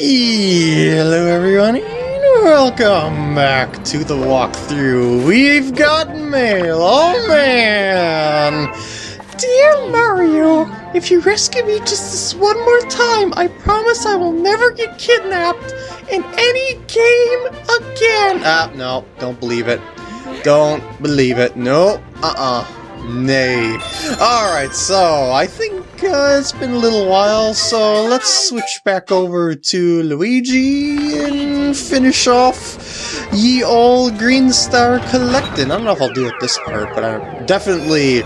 Hello everyone, and welcome back to the walkthrough. We've got mail, oh man! Dear Mario, if you rescue me just this one more time, I promise I will never get kidnapped in any game again! Ah, no, don't believe it. Don't believe it. No, uh-uh. Nay. Alright, so I think uh, it's been a little while, so let's switch back over to Luigi and finish off ye old Green Star collecting. I don't know if I'll do it this part, but I'm definitely,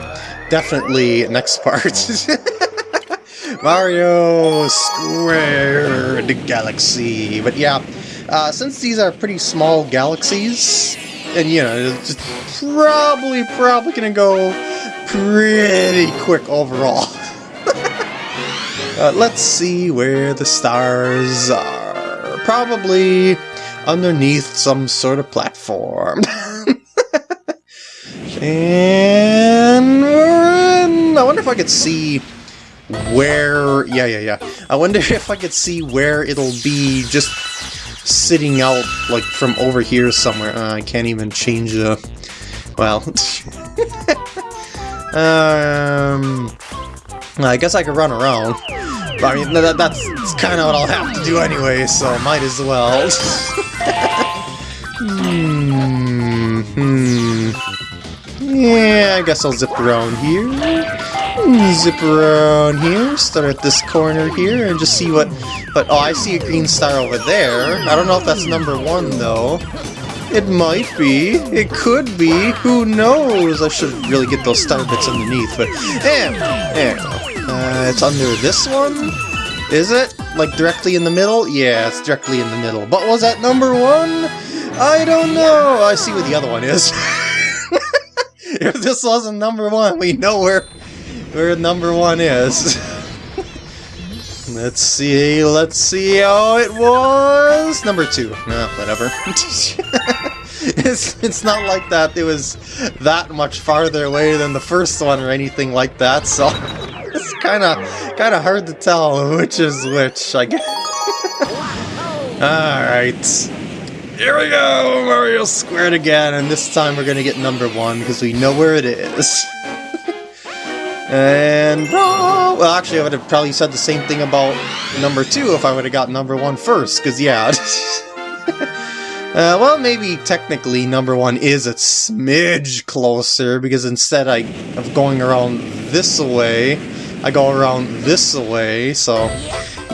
definitely next part. Mario Squared Galaxy. But yeah, uh, since these are pretty small galaxies, and you know, it's probably, probably gonna go pretty quick overall. uh, let's see where the stars are. Probably underneath some sort of platform. and I wonder if I could see where... Yeah, yeah, yeah. I wonder if I could see where it'll be just sitting out, like, from over here somewhere. Uh, I can't even change the... Well... um... I guess I could run around. I mean, that, that's kind of what I'll have to do anyway, so might as well. hmm, hmm. Yeah, I guess I'll zip around here. Zip around here, start at this corner here, and just see what... But, oh, I see a green star over there. I don't know if that's number one, though. It might be. It could be. Who knows? I should really get those star bits underneath, but... Eh, eh. Uh, it's under this one? Is it? Like, directly in the middle? Yeah, it's directly in the middle. But was that number one? I don't know. I see what the other one is. if this wasn't number one, we know where where number one is. let's see, let's see how it was. Number two. No, whatever. it's, it's not like that it was that much farther away than the first one or anything like that, so it's kind of kind of hard to tell which is which, I guess. Alright. Here we go! Mario squared again, and this time we're gonna get number one, because we know where it is. and... Well, actually, I would have probably said the same thing about number two if I would have got number one first, because yeah. Uh, well, maybe technically number one is a smidge closer, because instead I, of going around this way, I go around this way, so...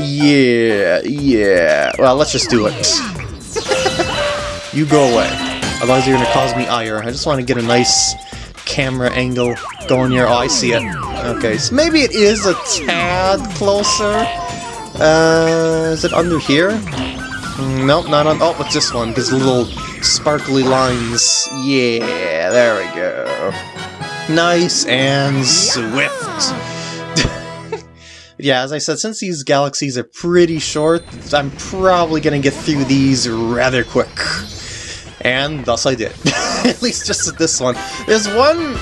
Yeah, yeah. Well, let's just do it. you go away. Otherwise you're gonna cause me ire. I just want to get a nice camera angle going here. Oh, I see it. Okay, so maybe it is a tad closer. Uh, is it under here? Mm, nope, not on... Oh, what's this one? Because little sparkly lines. Yeah, there we go. Nice and swift. yeah, as I said, since these galaxies are pretty short, I'm probably going to get through these rather quick. And thus I did. At least just at this one. There's one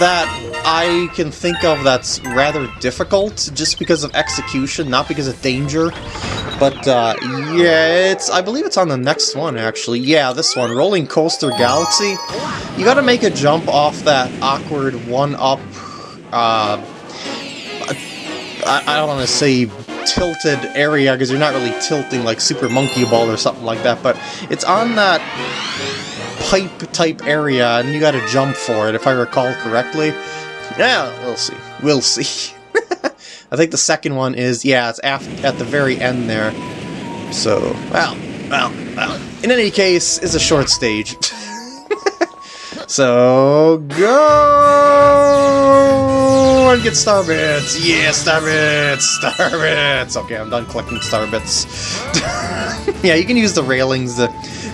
that I can think of that's rather difficult, just because of execution, not because of danger. But, uh, yeah, it's, I believe it's on the next one, actually. Yeah, this one, Rolling Coaster Galaxy. You gotta make a jump off that awkward one-up, uh, I, I don't want to say tilted area, because you're not really tilting like Super Monkey Ball or something like that, but it's on that pipe-type area, and you gotta jump for it, if I recall correctly. Yeah, we'll see. We'll see. I think the second one is, yeah, it's at the very end there. So, well, well, well. In any case, it's a short stage. so, go and get star bits. Yeah, star bits, star bits. Okay, I'm done collecting star bits. yeah, you can use the railings to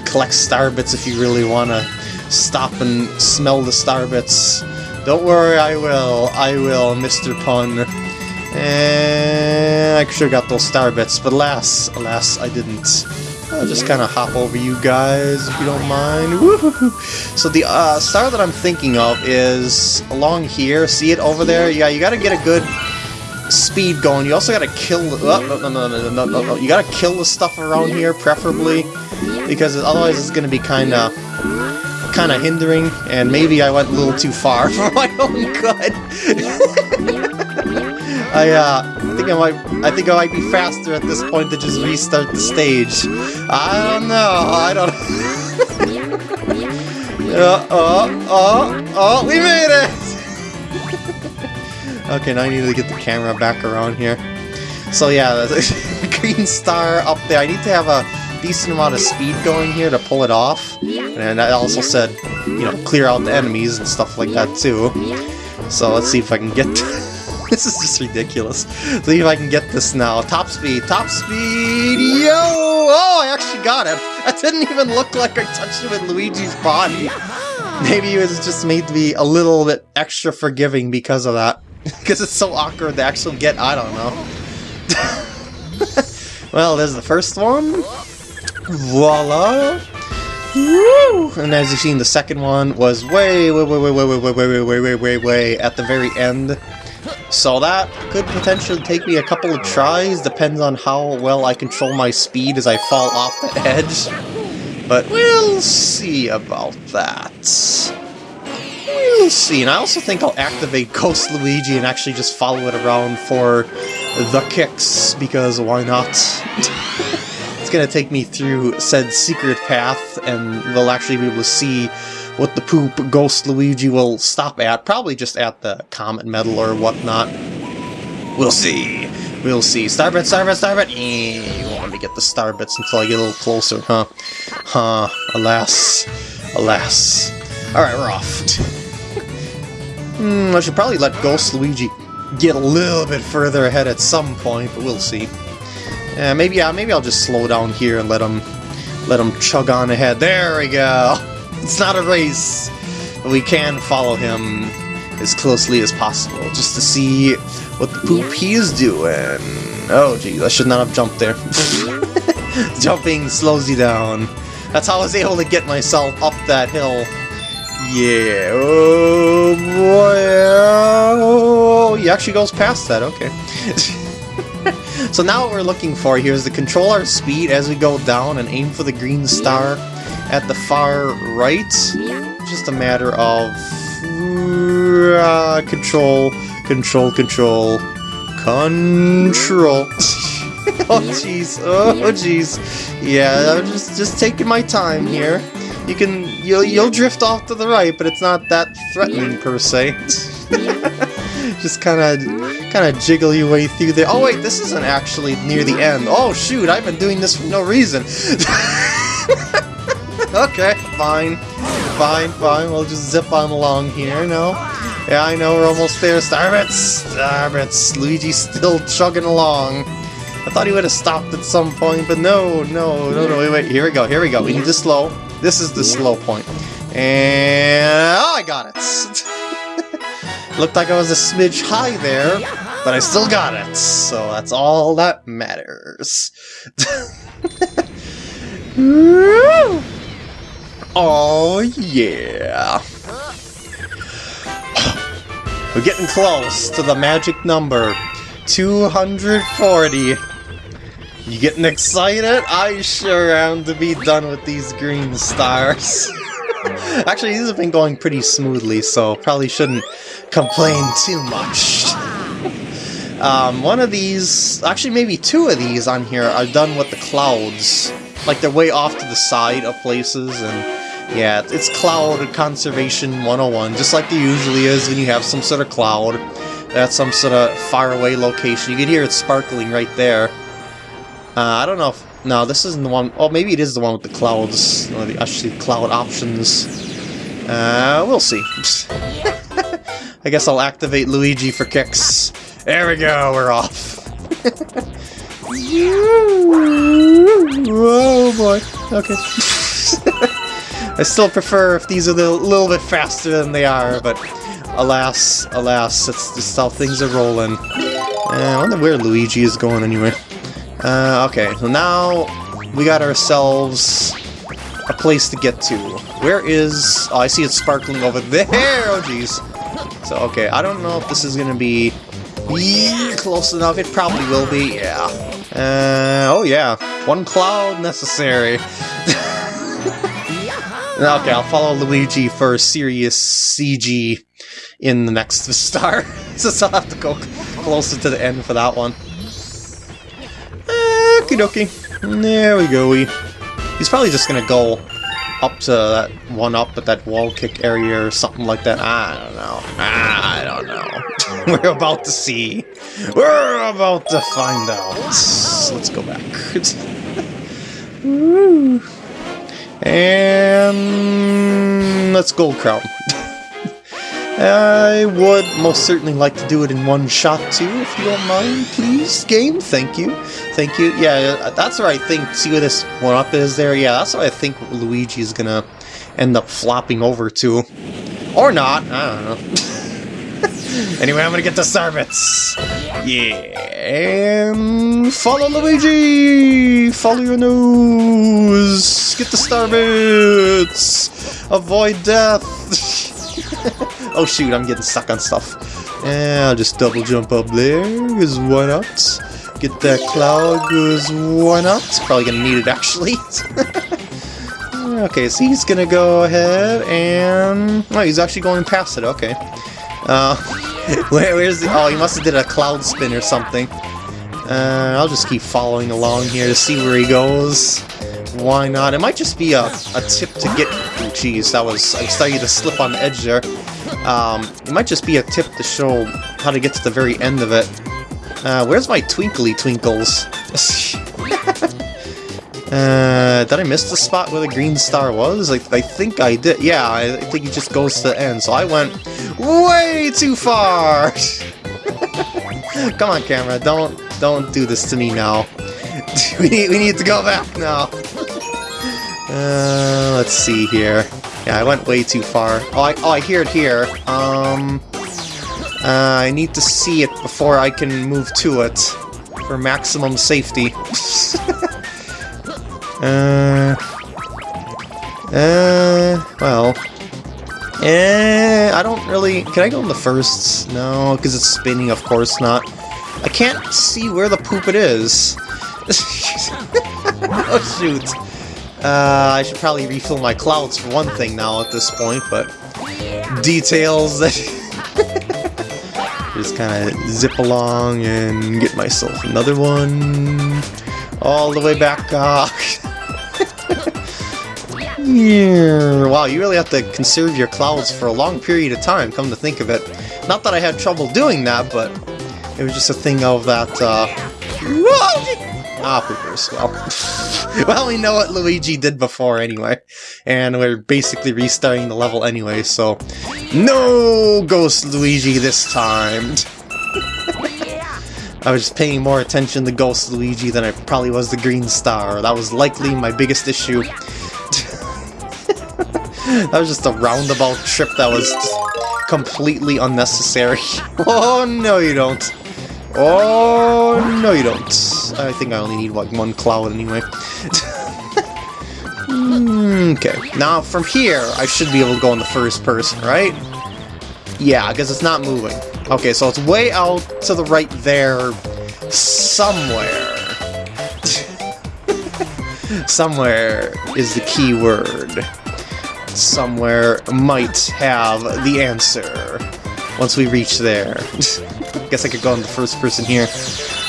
collect star bits if you really want to stop and smell the star bits. Don't worry, I will. I will, Mr. Pun. And I should have got those star bits, but alas, alas, I didn't. I'll just kind of hop over you guys, if you don't mind. So the uh, star that I'm thinking of is along here. See it over there? Yeah, you gotta get a good speed going, you also gotta kill the... Oh, no, no, no, no, no, no, you gotta kill the stuff around here, preferably, because otherwise it's gonna be kinda... kinda hindering, and maybe I went a little too far for my own good. I, uh, think I might, I think I might be faster at this point to just restart the stage. I don't know, I don't... uh, oh, oh, oh, we made it! Okay, now I need to get the camera back around here. So yeah, green star up there. I need to have a decent amount of speed going here to pull it off. And I also said, you know, clear out the enemies and stuff like that too. So let's see if I can get... this is just ridiculous. Let's see if I can get this now. Top speed, top speed, yo! Oh, I actually got it. That didn't even look like I touched it with Luigi's body. Maybe it was just made to be a little bit extra forgiving because of that. Because it's so awkward to actually get, I don't know. well, there's the first one. Voila! Woo! And as you've seen, the second one was way, way, way, way, way, way, way, way, way, way, way, way at the very end. So that could potentially take me a couple of tries, depends on how well I control my speed as I fall off the edge. But we'll see about that. We'll see. And I also think I'll activate Ghost Luigi and actually just follow it around for the kicks, because why not? It's gonna take me through said secret path, and we'll actually be able to see what the poop Ghost Luigi will stop at. Probably just at the Comet Medal or whatnot. We'll see. We'll see. Starbit, Starbit, Starbit! Eh, you want me to get the Starbits until I get a little closer, huh? Huh. Alas. Alas. Alright, we're off. Hmm, I should probably let Ghost Luigi get a little bit further ahead at some point, but we'll see. Yeah, maybe yeah, maybe I'll just slow down here and let him let him chug on ahead. There we go. It's not a race, but we can follow him as closely as possible just to see what the poop he is doing. Oh, geez, I should not have jumped there. Jumping slows you down. That's how I was able to get myself up that hill yeah, oh boy, oh, he actually goes past that, okay. so now what we're looking for here is to control our speed as we go down and aim for the green star at the far right. Just a matter of uh, control, control, control, control. oh jeez, oh jeez. Yeah, I'm just, just taking my time here. You can you'll you'll drift off to the right, but it's not that threatening per se. Just kind of kind of jiggle your way through there. Oh wait, this isn't actually near the end. Oh shoot, I've been doing this for no reason. okay, fine, fine, fine. We'll just zip on along here. No, yeah, I know we're almost there. Starbits, Starbits. Luigi's still chugging along. I thought he would have stopped at some point, but no, no, no, no. Wait, wait. Here we go. Here we go. We need to slow. This is the slow point. And... Oh, I got it! Looked like I was a smidge high there, but I still got it, so that's all that matters. oh, yeah. We're getting close to the magic number. 240. You getting excited? I sure am to be done with these green stars. Actually, these have been going pretty smoothly, so probably shouldn't complain too much. um, one of these, actually maybe two of these on here are done with the clouds. Like they're way off to the side of places, and yeah, it's cloud conservation 101, just like there usually is when you have some sort of cloud. That's some sort of faraway location. You can hear it sparkling right there. Uh, I don't know if... No, this isn't the one... Oh, maybe it is the one with the clouds. Or the actually cloud options. Uh, we'll see. I guess I'll activate Luigi for kicks. There we go, we're off. oh boy. Okay. I still prefer if these are a little bit faster than they are, but alas, alas, it's just how things are rolling. Uh, I wonder where Luigi is going anyway. Uh, okay, so now we got ourselves a place to get to. Where is... Oh, I see it sparkling over there! Oh, jeez. So, okay, I don't know if this is gonna be... close enough. It probably will be, yeah. Uh, oh yeah, one cloud necessary. okay, I'll follow Luigi for serious CG in the next star, since I'll have to go closer to the end for that one. Okie dokie. There we go. He's probably just gonna go up to that one up at that wall kick area or something like that. I don't know. Ah, I don't know. We're about to see. We're about to find out. Let's go back. and let's gold crown. I would most certainly like to do it in one shot too, if you don't mind, please, game. Thank you. Thank you. Yeah, that's where I think, see where this one-up is there? Yeah, that's where I think Luigi is gonna end up flopping over to. Or not, I don't know. anyway, I'm gonna get the Starbits. Yeah, and follow Luigi! Follow your nose! Get the Starbits! Avoid death! oh shoot, I'm getting stuck on stuff. I'll just double jump up there, because why not? Get that cloud, because why not? Probably gonna need it actually. okay, so he's gonna go ahead and... Oh, he's actually going past it, okay. Uh, where, where's the... Oh, he must have did a cloud spin or something. Uh, I'll just keep following along here to see where he goes. Why not? It might just be a, a tip to get... Jeez, that was... I started to slip on the edge there. Um, it might just be a tip to show how to get to the very end of it. Uh, where's my twinkly twinkles? uh, did I miss the spot where the green star was? Like, I think I did. Yeah, I think it just goes to the end. So I went way too far! Come on, camera, don't don't do this to me now. we, need, we need to go back now. Uh, let's see here. Yeah, I went way too far. Oh, I, oh, I hear it here. Um, uh, I need to see it before I can move to it for maximum safety. uh, uh, well, eh, I don't really... Can I go in the first? No, because it's spinning, of course not. I can't see where the poop it is. oh, shoot. Uh, I should probably refill my clouds for one thing now at this point, but details that just kind of zip along and get myself another one all the way back up. yeah. Wow, you really have to conserve your clouds for a long period of time, come to think of it. Not that I had trouble doing that, but it was just a thing of that, uh... Ah, poopers. Well, well, we know what Luigi did before anyway, and we're basically restarting the level anyway, so... No Ghost Luigi this time! I was just paying more attention to Ghost Luigi than I probably was the Green Star. That was likely my biggest issue. that was just a roundabout trip that was completely unnecessary. oh, no you don't. Oh, no you don't. I think I only need like one cloud anyway. Hmm, okay, now from here, I should be able to go in the first person, right? Yeah, because it's not moving. Okay, so it's way out to the right there, somewhere. somewhere is the key word. Somewhere might have the answer once we reach there. Guess I could go in the first person here.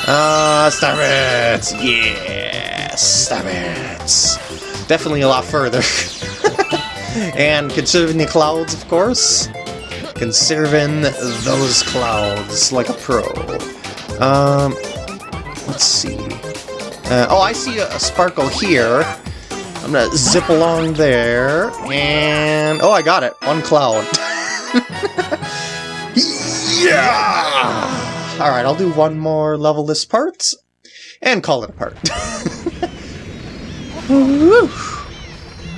Ah, uh, Starbits! Yes! it! Definitely a lot further. and conserving the clouds, of course. Conserving those clouds like a pro. Um, let's see. Uh, oh, I see a, a sparkle here. I'm gonna zip along there, and... Oh, I got it! One cloud. Yeah! Alright, I'll do one more level this part, and call it a part.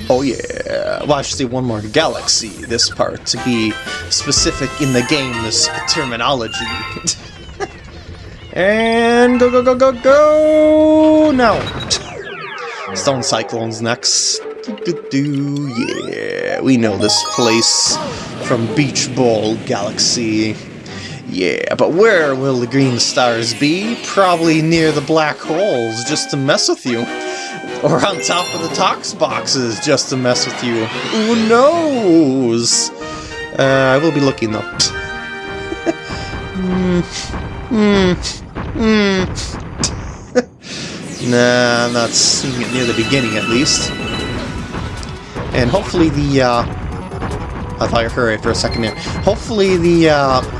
oh yeah. Well, I should say one more galaxy this part, to be specific in the game's terminology. and go go go go go! Now! Stone Cyclone's next. Do, do, do, yeah, we know this place from Beach Bowl Galaxy. Yeah, but where will the green stars be? Probably near the black holes, just to mess with you. Or on top of the tox boxes, just to mess with you. Who knows? Uh, I will be looking though. Hmm. Hmm. Hmm. nah, I'm not seeing it near the beginning at least. And hopefully the, uh... I thought you heard it for a second there. Hopefully the, uh,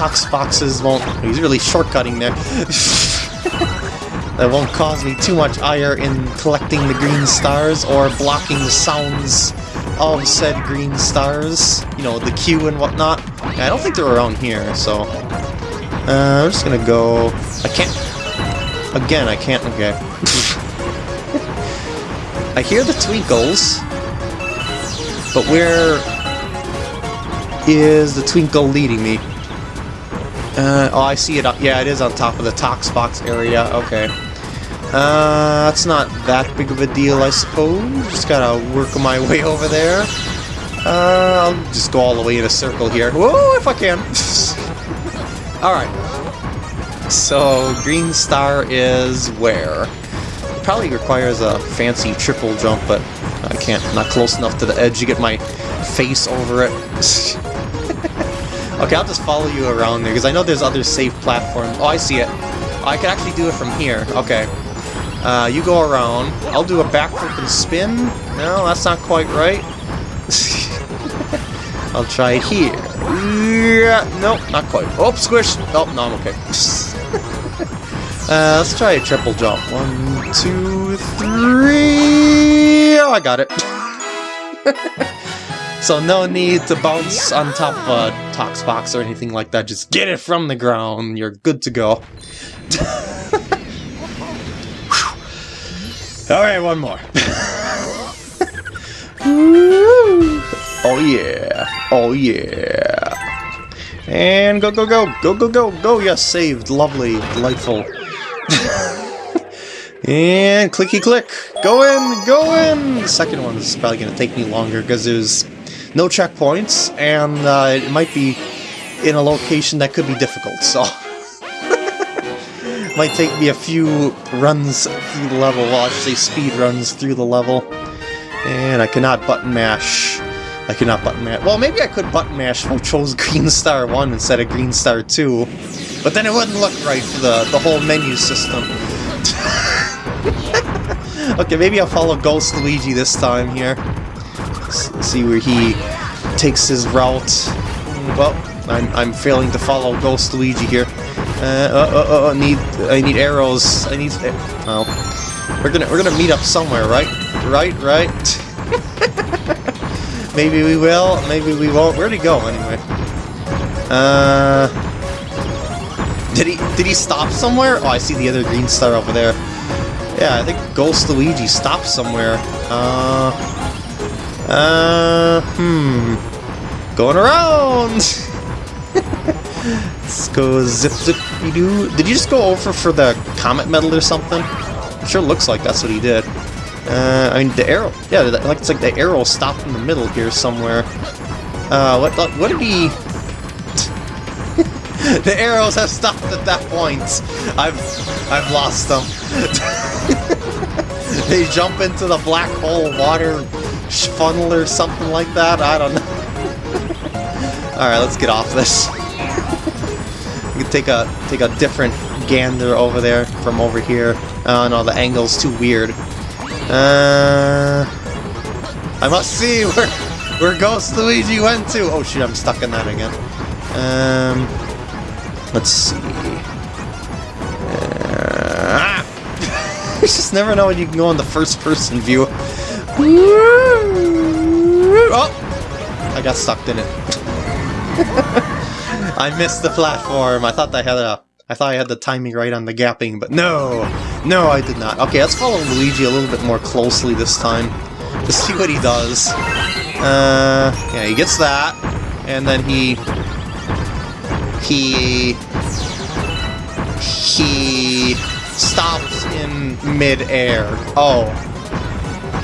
tox boxes won't... He's really shortcutting there. that won't cause me too much ire in collecting the green stars or blocking the sounds of said green stars. You know, the queue and whatnot. I don't think they're around here, so... Uh, I'm just gonna go... I can't... Again, I can't... Okay. I hear the twinkles, but where is the twinkle leading me? Uh, oh, I see it. Yeah, it is on top of the Tox Box area. Okay. Uh, that's not that big of a deal, I suppose. Just gotta work my way over there. Uh, I'll just go all the way in a circle here. Whoa, if I can. Alright. So, Green Star is where? Probably requires a fancy triple jump, but I can't. not close enough to the edge to get my face over it. okay, I'll just follow you around there, because I know there's other safe platforms. Oh, I see it. I can actually do it from here. Okay. Uh, you go around. I'll do a backflip and spin. No, that's not quite right. I'll try here. Yeah, nope, not quite. Oh, squish! Oh, no, I'm okay. uh, let's try a triple jump. One, two, three! One, two, three... Oh, I got it. so no need to bounce on top of a Tox box or anything like that. Just get it from the ground. You're good to go. Alright, one more. oh yeah. Oh yeah. And go, go, go. Go, go, go. Go. Yes, saved. Lovely. Delightful. and clicky click. Go in. Go in. The second one is probably going to take me longer because there's no checkpoints and uh, it might be in a location that could be difficult, so... Might take me a few runs through the level, well, say speed runs through the level. And I cannot button mash. I cannot button mash. Well, maybe I could button mash if I chose Green Star 1 instead of Green Star 2. But then it wouldn't look right for the, the whole menu system. okay, maybe I'll follow Ghost Luigi this time here. See where he takes his route. Well, I'm, I'm failing to follow Ghost Luigi here. Uh, uh, uh, uh, need, I need arrows. I need, oh. We're gonna, we're gonna meet up somewhere, right? Right, right? maybe we will, maybe we won't. Where'd he go, anyway? Uh... Did he, did he stop somewhere? Oh, I see the other green star over there. Yeah, I think Ghost Luigi stopped somewhere. Uh... Uh... Hmm... Going around! Let's go zip zip do. Did you just go over for the comet medal or something? Sure looks like that's what he did. Uh, I mean, the arrow. Yeah, like it's like the arrow stopped in the middle here somewhere. Uh, what? What did he? the arrows have stopped at that point. I've I've lost them. they jump into the black hole water funnel or something like that. I don't know. All right, let's get off this could take a take a different gander over there from over here. Oh no, the angle's too weird. Uh, I must see where where Ghost Luigi went to. Oh shoot, I'm stuck in that again. Um, let's see. Uh, ah! you just never know when you can go in the first-person view. Oh, I got stuck in it. I missed the platform. I thought I had a I thought I had the timing right on the gapping, but no! No, I did not. Okay, let's follow Luigi a little bit more closely this time. To see what he does. Uh, yeah, he gets that. And then he... He... He... Stops in mid-air. Oh.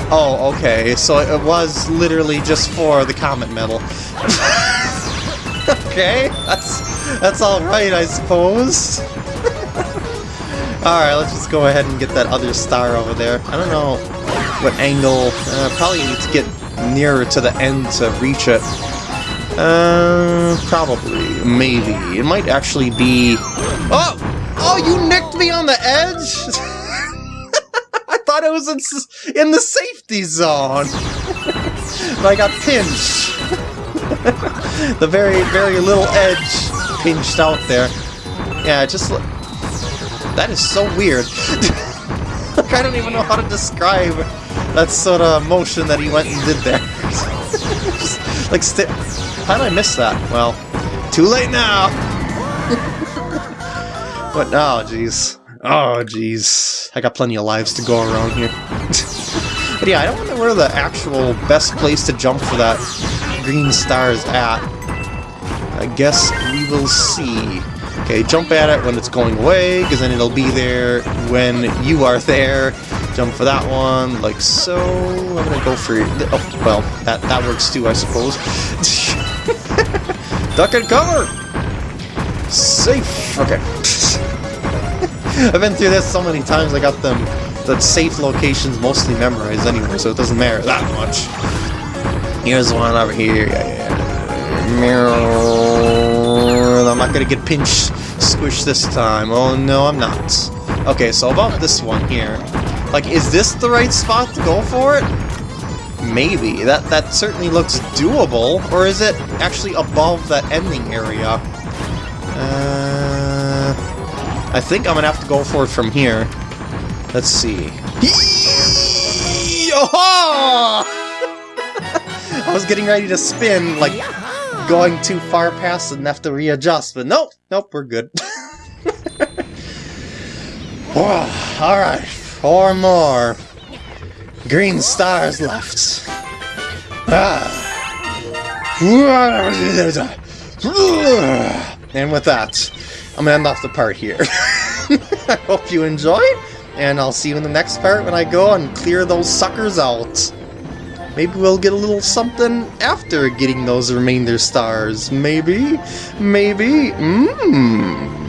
Oh, okay. So it was literally just for the Comet Medal. okay, that's that's all right, I suppose. all right, let's just go ahead and get that other star over there. I don't know what angle. Uh, probably need to get nearer to the end to reach it. Uh, probably, maybe. It might actually be. Oh, oh, you nicked me on the edge. Was in, in the safety zone. I got pinched. the very, very little edge pinched out there. Yeah, just... That is so weird. I don't even know how to describe that sort of motion that he went and did there. just, like, how did I miss that? Well, too late now! but, oh, jeez. Oh, jeez. I got plenty of lives to go around here. but yeah, I don't know where the actual best place to jump for that green star is at. I guess we will see. Okay, jump at it when it's going away, because then it'll be there when you are there. Jump for that one, like so. I'm gonna go for... Oh, well, that, that works too, I suppose. Duck and cover! Safe! Okay. I've been through this so many times, I got them the safe locations mostly memorized anyway, so it doesn't matter that much. Here's one over here. I'm not gonna get pinched, squished this time. Oh no, I'm not. Okay, so about this one here. Like, is this the right spot to go for it? Maybe. That that certainly looks doable. Or is it actually above that ending area? Uh, I think I'm gonna have to go for it from here. Let's see. Oh! I was getting ready to spin, like, going too far past and have to readjust, but nope, nope, we're good. oh, Alright, four more. Green stars left. Ah. And with that, I'm gonna end off the part here. I hope you enjoy, and I'll see you in the next part when I go and clear those suckers out. Maybe we'll get a little something after getting those remainder stars. Maybe? Maybe? Mmm.